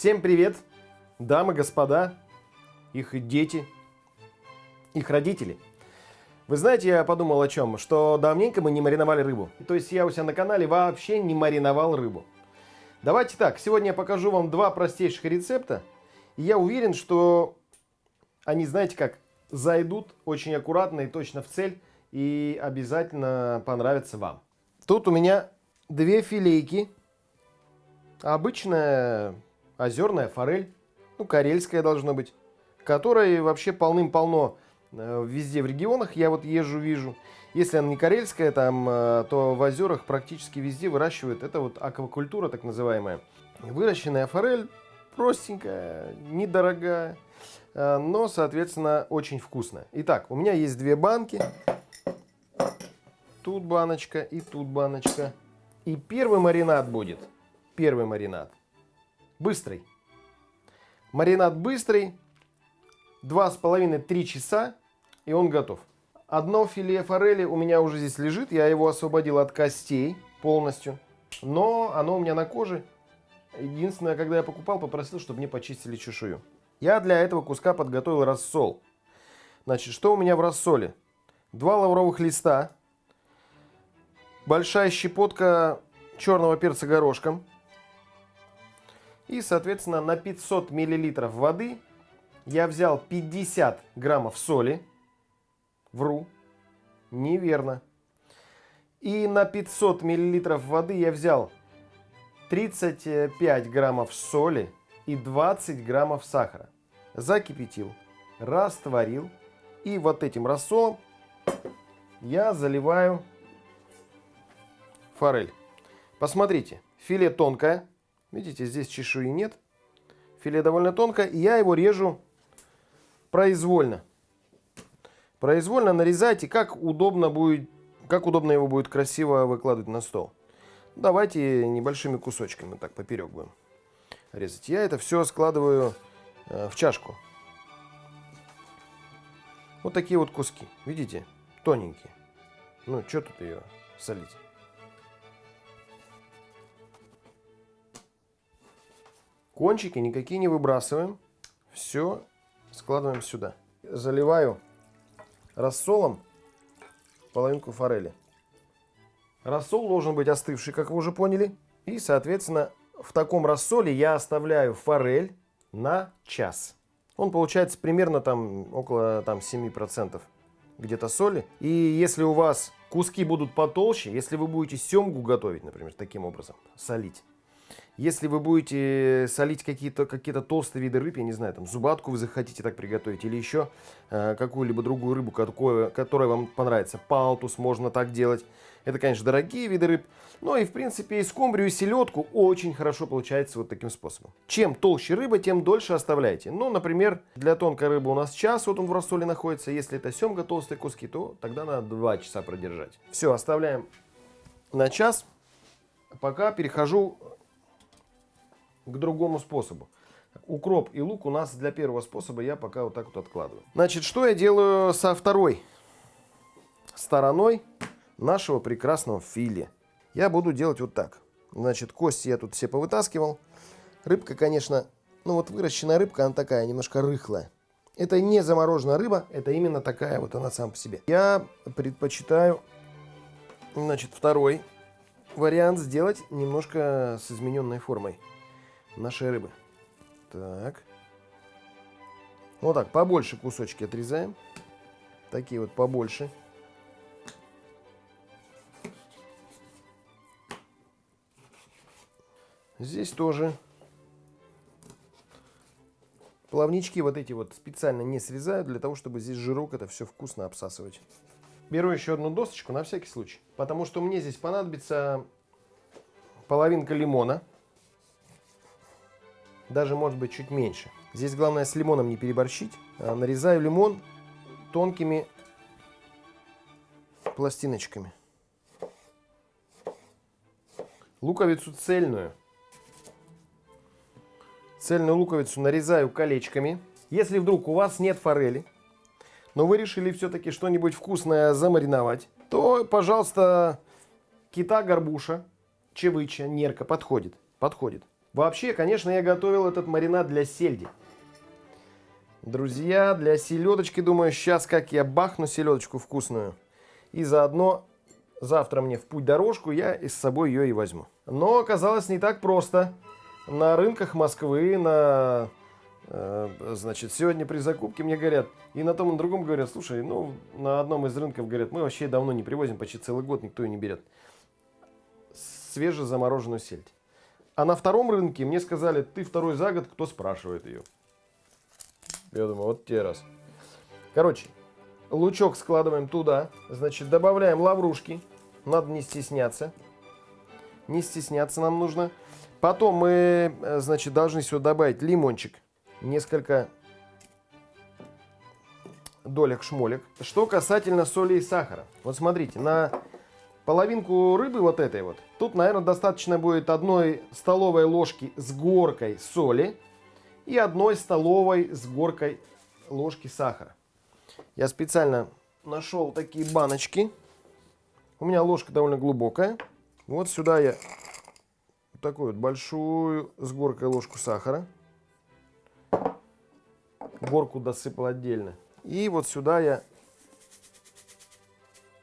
Всем привет, дамы, господа, их дети, их родители. Вы знаете, я подумал о чем, что давненько мы не мариновали рыбу. То есть я у себя на канале вообще не мариновал рыбу. Давайте так, сегодня я покажу вам два простейших рецепта. И я уверен, что они, знаете как, зайдут очень аккуратно и точно в цель. И обязательно понравятся вам. Тут у меня две филейки. Обычная озерная форель, ну, карельская должна быть, которой вообще полным-полно э, везде в регионах, я вот езжу, вижу. Если она не карельская, там, э, то в озерах практически везде выращивают. Это вот аквакультура так называемая. Выращенная форель простенькая, недорогая, э, но, соответственно, очень вкусная. Итак, у меня есть две банки. Тут баночка и тут баночка. И первый маринад будет. Первый маринад быстрый. Маринад быстрый, 2,5-3 часа, и он готов. Одно филе форели у меня уже здесь лежит, я его освободил от костей полностью, но оно у меня на коже. Единственное, когда я покупал, попросил, чтобы мне почистили чешую. Я для этого куска подготовил рассол. Значит, что у меня в рассоле? Два лавровых листа, большая щепотка черного перца горошком, и, соответственно, на 500 миллилитров воды я взял 50 граммов соли. Вру. Неверно. И на 500 миллилитров воды я взял 35 граммов соли и 20 граммов сахара. Закипятил, растворил. И вот этим рассолом я заливаю форель. Посмотрите, филе тонкое. Видите, здесь чешуи нет. Филе довольно тонкое. И я его режу произвольно. Произвольно нарезайте, как удобно будет, как удобно его будет красиво выкладывать на стол. Давайте небольшими кусочками, так поперек будем резать. Я это все складываю э, в чашку. Вот такие вот куски, видите, тоненькие. Ну, что тут ее солить? Кончики никакие не выбрасываем. Все складываем сюда. Заливаю рассолом половинку форели. Рассол должен быть остывший, как вы уже поняли. И, соответственно, в таком рассоле я оставляю форель на час. Он получается примерно там около там, 7% где-то соли. И если у вас куски будут потолще, если вы будете семгу готовить, например, таким образом, солить, если вы будете солить какие-то какие, -то, толстые виды рыб, я не знаю, там зубатку вы захотите так приготовить, или еще э, какую-либо другую рыбу, какую, которая вам понравится, палтус можно так делать. Это, конечно, дорогие виды рыб, но и, в принципе, и скумбрию, и селедку очень хорошо получается вот таким способом. Чем толще рыба, тем дольше оставляйте. Ну, например, для тонкой рыбы у нас час, вот он в рассоле находится. Если это семга, толстые куски, то тогда надо 2 часа продержать. Все, оставляем на час. Пока перехожу к другому способу. Укроп и лук у нас для первого способа я пока вот так вот откладываю. Значит, что я делаю со второй стороной нашего прекрасного филе? Я буду делать вот так. Значит, кости я тут все повытаскивал. Рыбка, конечно, ну вот выращенная рыбка, она такая немножко рыхлая. Это не замороженная рыба, это именно такая вот она сам по себе. Я предпочитаю, значит, второй вариант сделать немножко с измененной формой нашей рыбы. Так. Вот так, побольше кусочки отрезаем. Такие вот побольше. Здесь тоже плавнички вот эти вот специально не срезаю, для того, чтобы здесь жирок это все вкусно обсасывать. Беру еще одну досточку на всякий случай, потому что мне здесь понадобится половинка лимона даже может быть чуть меньше. Здесь главное с лимоном не переборщить. А, нарезаю лимон тонкими пластиночками. Луковицу цельную. Цельную луковицу нарезаю колечками. Если вдруг у вас нет форели, но вы решили все-таки что-нибудь вкусное замариновать, то, пожалуйста, кита, горбуша, чевыча, нерка подходит. Подходит. Вообще, конечно, я готовил этот маринад для сельди. Друзья, для селедочки, думаю, сейчас как я бахну селедочку вкусную. И заодно завтра мне в путь дорожку, я и с собой ее и возьму. Но оказалось не так просто. На рынках Москвы, на Э, значит, сегодня при закупке мне говорят, и на том, и на другом говорят, слушай, ну, на одном из рынков говорят, мы вообще давно не привозим, почти целый год никто ее не берет. Свежезамороженную сельдь. А на втором рынке мне сказали, ты второй за год, кто спрашивает ее. Я думаю, вот те раз. Короче, лучок складываем туда, значит, добавляем лаврушки, надо не стесняться. Не стесняться нам нужно. Потом мы, э, значит, должны сюда добавить лимончик несколько долек шмолек. Что касательно соли и сахара. Вот смотрите, на половинку рыбы вот этой вот, тут, наверное, достаточно будет одной столовой ложки с горкой соли и одной столовой с горкой ложки сахара. Я специально нашел такие баночки. У меня ложка довольно глубокая. Вот сюда я такую вот большую с горкой ложку сахара горку досыпал отдельно. И вот сюда я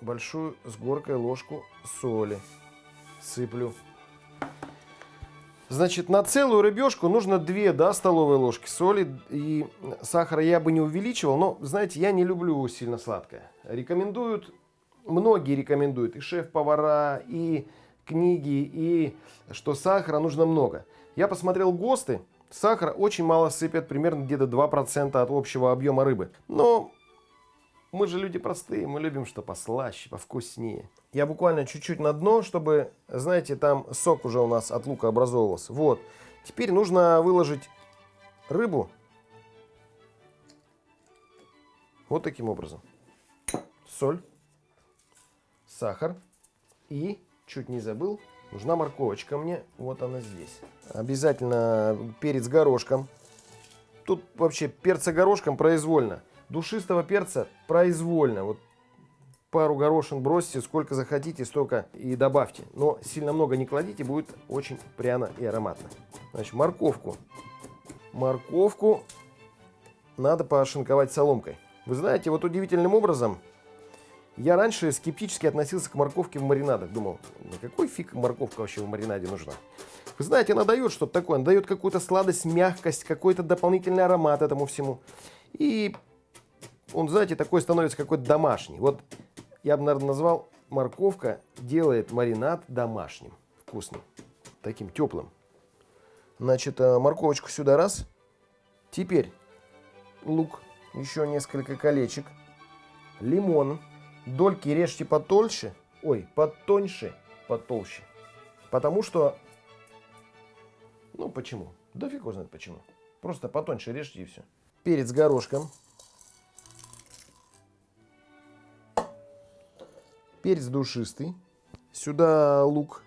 большую с горкой ложку соли сыплю. Значит, на целую рыбешку нужно 2 да, столовые ложки соли и сахара я бы не увеличивал, но, знаете, я не люблю сильно сладкое. Рекомендуют, многие рекомендуют, и шеф-повара, и книги, и что сахара нужно много. Я посмотрел ГОСТы, Сахар очень мало сыпят, примерно где-то 2% от общего объема рыбы. Но мы же люди простые, мы любим что послаще, повкуснее. Я буквально чуть-чуть на дно, чтобы, знаете, там сок уже у нас от лука образовывался. Вот. Теперь нужно выложить рыбу вот таким образом. Соль, сахар и, чуть не забыл, Нужна морковочка мне. Вот она здесь. Обязательно перец горошком. Тут вообще перца горошком произвольно. Душистого перца произвольно. Вот пару горошин бросьте, сколько захотите, столько и добавьте. Но сильно много не кладите, будет очень пряно и ароматно. Значит, морковку. Морковку надо пошинковать соломкой. Вы знаете, вот удивительным образом я раньше скептически относился к морковке в маринадах. Думал, на какой фиг морковка вообще в маринаде нужна? Вы знаете, она дает что-то такое. Она дает какую-то сладость, мягкость, какой-то дополнительный аромат этому всему. И он, знаете, такой становится какой-то домашний. Вот я бы, наверное, назвал морковка делает маринад домашним, вкусным, таким теплым. Значит, э, морковочку сюда раз. Теперь лук, еще несколько колечек, лимон Дольки режьте потольше, ой, потоньше, потолще. Потому что, ну почему? Да фиг знает почему. Просто потоньше режьте и все. Перец горошком. Перец душистый. Сюда лук,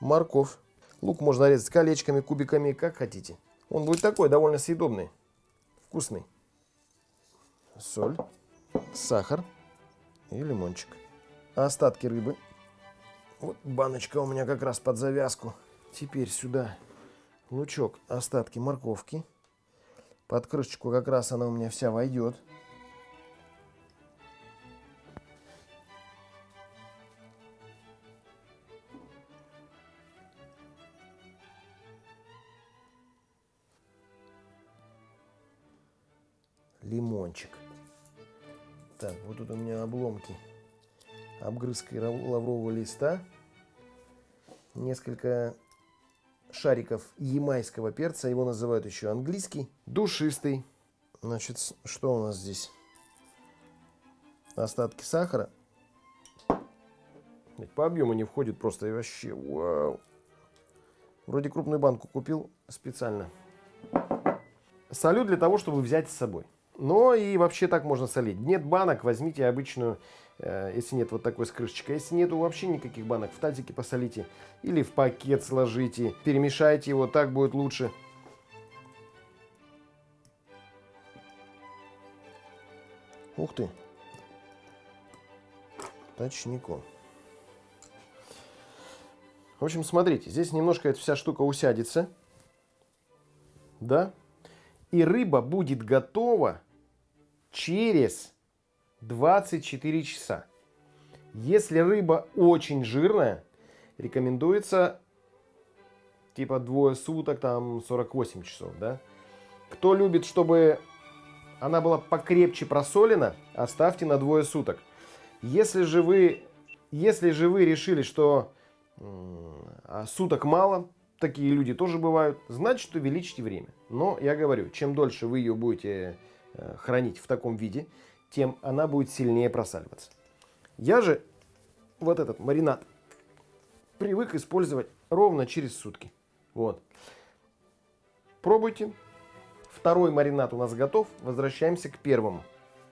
морковь. Лук можно резать колечками, кубиками, как хотите. Он будет такой, довольно съедобный, вкусный. Соль, сахар и лимончик. Остатки рыбы. Вот баночка у меня как раз под завязку. Теперь сюда лучок, остатки морковки. Под крышечку как раз она у меня вся войдет. Лимончик. Так, вот тут у меня обломки обгрызкой лаврового листа. Несколько шариков ямайского перца. Его называют еще английский. Душистый. Значит, что у нас здесь? Остатки сахара. По объему не входит просто и вообще. Вау. Вроде крупную банку купил специально. Солю для того, чтобы взять с собой. Но и вообще так можно солить. Нет банок, возьмите обычную, э, если нет вот такой с крышечкой. Если нету вообще никаких банок, в тазике посолите. Или в пакет сложите, перемешайте его, так будет лучше. Ух ты. Точнику. В общем, смотрите, здесь немножко эта вся штука усядется. Да? И рыба будет готова через 24 часа. Если рыба очень жирная, рекомендуется типа двое суток, там 48 часов, да. Кто любит, чтобы она была покрепче просолена, оставьте на двое суток. Если же вы, если же вы решили, что а суток мало, такие люди тоже бывают, значит увеличьте время. Но я говорю, чем дольше вы ее будете хранить в таком виде, тем она будет сильнее просаливаться. Я же вот этот маринад привык использовать ровно через сутки. Вот. Пробуйте. Второй маринад у нас готов. Возвращаемся к первому.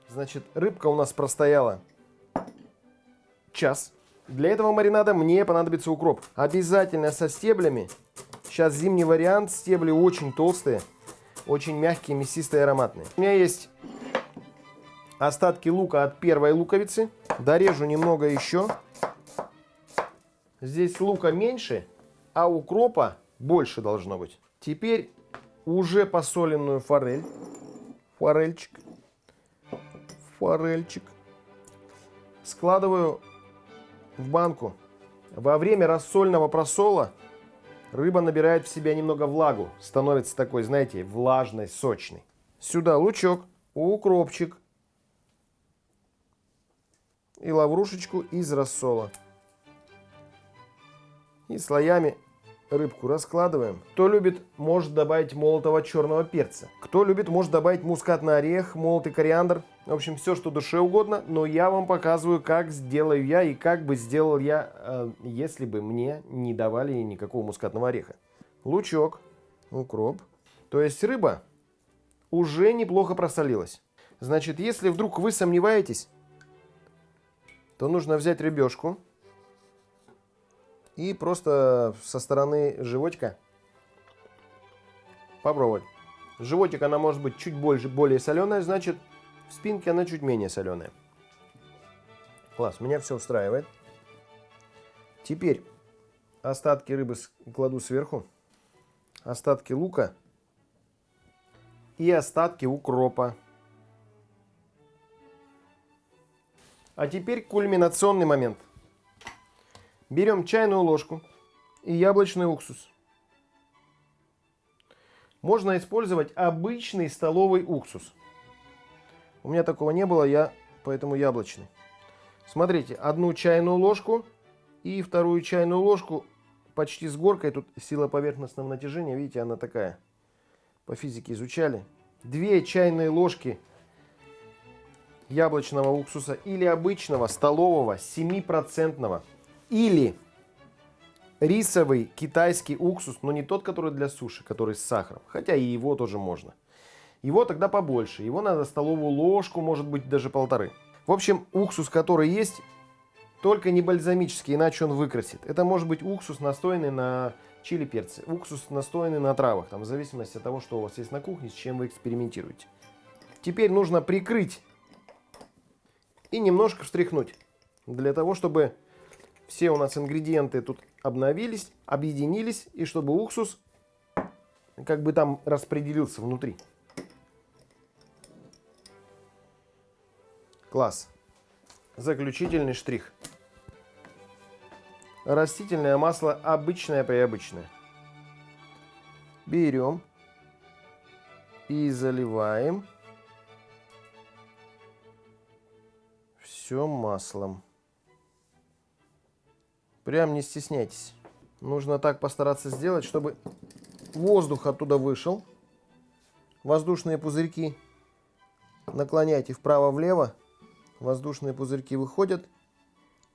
Значит, рыбка у нас простояла час. Для этого маринада мне понадобится укроп. Обязательно со стеблями. Сейчас зимний вариант. Стебли очень толстые, очень мягкие, мясистые, ароматные. У меня есть остатки лука от первой луковицы. Дорежу немного еще. Здесь лука меньше, а укропа больше должно быть. Теперь уже посоленную форель. Форельчик. Форельчик. Складываю в банку. Во время рассольного просола рыба набирает в себя немного влагу. Становится такой, знаете, влажной, сочной. Сюда лучок, укропчик, и лаврушечку из рассола. И слоями рыбку раскладываем. Кто любит, может добавить молотого черного перца. Кто любит, может добавить мускатный орех, молотый кориандр. В общем, все, что душе угодно. Но я вам показываю, как сделаю я и как бы сделал я, э, если бы мне не давали никакого мускатного ореха. Лучок, укроп. То есть рыба уже неплохо просолилась. Значит, если вдруг вы сомневаетесь, то нужно взять рыбешку и просто со стороны животика попробовать. Животик она может быть чуть больше, более соленая, значит в спинке она чуть менее соленая. Класс, меня все устраивает. Теперь остатки рыбы кладу сверху, остатки лука и остатки укропа. А теперь кульминационный момент. Берем чайную ложку и яблочный уксус. Можно использовать обычный столовый уксус. У меня такого не было, я поэтому яблочный. Смотрите, одну чайную ложку и вторую чайную ложку почти с горкой. Тут сила поверхностного натяжения, видите, она такая. По физике изучали. Две чайные ложки яблочного уксуса или обычного столового 7% или рисовый китайский уксус, но не тот, который для суши, который с сахаром, хотя и его тоже можно. Его тогда побольше, его надо столовую ложку, может быть даже полторы. В общем, уксус, который есть, только не бальзамический, иначе он выкрасит. Это может быть уксус, настойный на чили перцы, уксус, настойный на травах, там, в зависимости от того, что у вас есть на кухне, с чем вы экспериментируете. Теперь нужно прикрыть и немножко встряхнуть, для того, чтобы все у нас ингредиенты тут обновились, объединились, и чтобы уксус как бы там распределился внутри. Класс. Заключительный штрих. Растительное масло обычное приобычное. Берем и заливаем все маслом. Прям не стесняйтесь. Нужно так постараться сделать, чтобы воздух оттуда вышел. Воздушные пузырьки наклоняйте вправо-влево. Воздушные пузырьки выходят.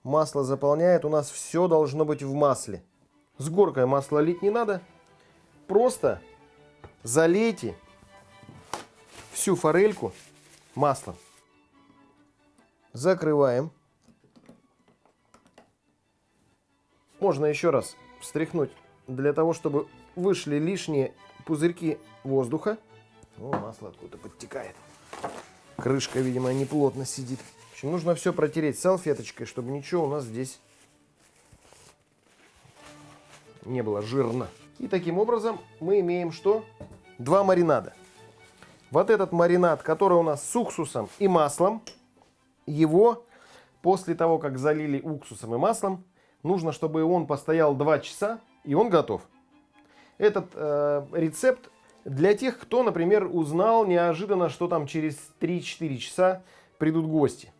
Масло заполняет. У нас все должно быть в масле. С горкой масло лить не надо. Просто залейте всю форельку маслом. Закрываем. Можно еще раз встряхнуть для того, чтобы вышли лишние пузырьки воздуха. О, масло откуда подтекает. Крышка, видимо, неплотно сидит. В общем, нужно все протереть салфеточкой, чтобы ничего у нас здесь не было жирно. И таким образом мы имеем что? Два маринада. Вот этот маринад, который у нас с уксусом и маслом, его после того, как залили уксусом и маслом, нужно, чтобы он постоял 2 часа, и он готов. Этот э, рецепт для тех, кто, например, узнал неожиданно, что там через 3-4 часа придут гости.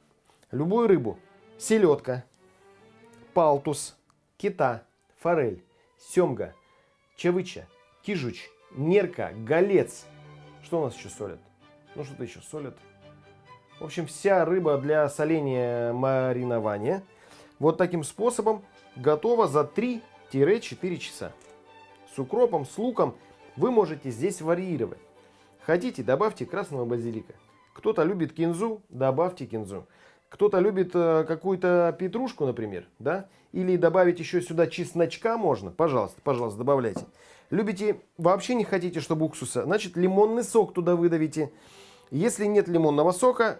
Любую рыбу, селедка, палтус, кита, форель, семга, чавыча, кижуч, нерка, голец. Что у нас еще солят? Ну, что-то еще солят. В общем, вся рыба для соления маринования вот таким способом готова за 3-4 часа. С укропом, с луком вы можете здесь варьировать. Хотите, добавьте красного базилика. Кто-то любит кинзу, добавьте кинзу. Кто-то любит э, какую-то петрушку, например, да? Или добавить еще сюда чесночка можно. Пожалуйста, пожалуйста, добавляйте. Любите, вообще не хотите, чтобы уксуса, значит лимонный сок туда выдавите. Если нет лимонного сока,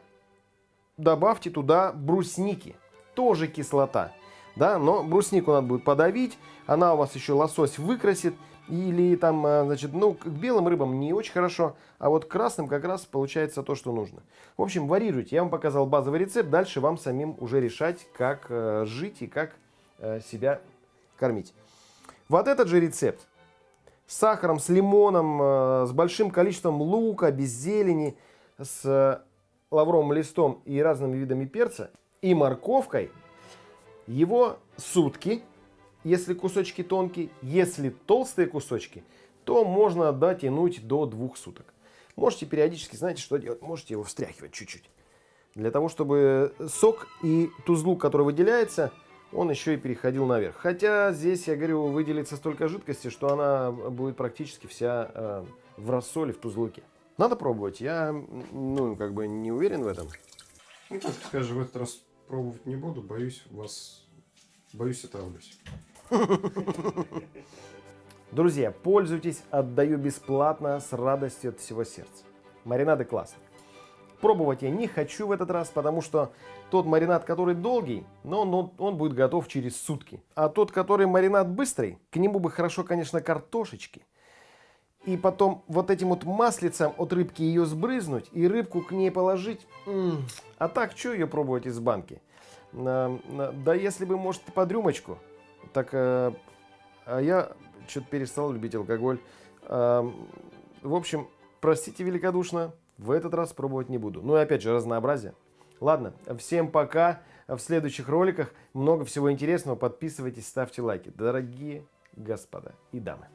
добавьте туда брусники. Тоже кислота. Да, но бруснику надо будет подавить. Она у вас еще лосось выкрасит. Или там, а, значит, ну, к белым рыбам не очень хорошо, а вот к красным как раз получается то, что нужно. В общем, варьируйте. Я вам показал базовый рецепт. Дальше вам самим уже решать, как э, жить и как э, себя кормить. Вот этот же рецепт с сахаром, с лимоном, э, с большим количеством лука, без зелени, с лавровым листом и разными видами перца и морковкой. Его сутки если кусочки тонкие, если толстые кусочки, то можно дотянуть до двух суток. Можете периодически, знаете, что делать? Можете его встряхивать чуть-чуть. Для того, чтобы сок и тузлук, который выделяется, он еще и переходил наверх. Хотя здесь, я говорю, выделится столько жидкости, что она будет практически вся э, в рассоле, в тузлуке. Надо пробовать. Я, ну, как бы не уверен в этом. Ну, так скажем, в этот раз пробовать не буду. Боюсь вас... Боюсь, отравлюсь. Друзья, пользуйтесь, отдаю бесплатно, с радостью от всего сердца. Маринады классные. Пробовать я не хочу в этот раз, потому что тот маринад, который долгий, но он, он, он будет готов через сутки. А тот, который маринад быстрый, к нему бы хорошо, конечно, картошечки. И потом вот этим вот маслицем от рыбки ее сбрызнуть и рыбку к ней положить. М -м. А так, что ее пробовать из банки? Да если бы, может, под рюмочку. Так, э, а я что-то перестал любить алкоголь. Э, в общем, простите великодушно, в этот раз пробовать не буду. Ну и опять же, разнообразие. Ладно, всем пока. В следующих роликах много всего интересного. Подписывайтесь, ставьте лайки. Дорогие господа и дамы.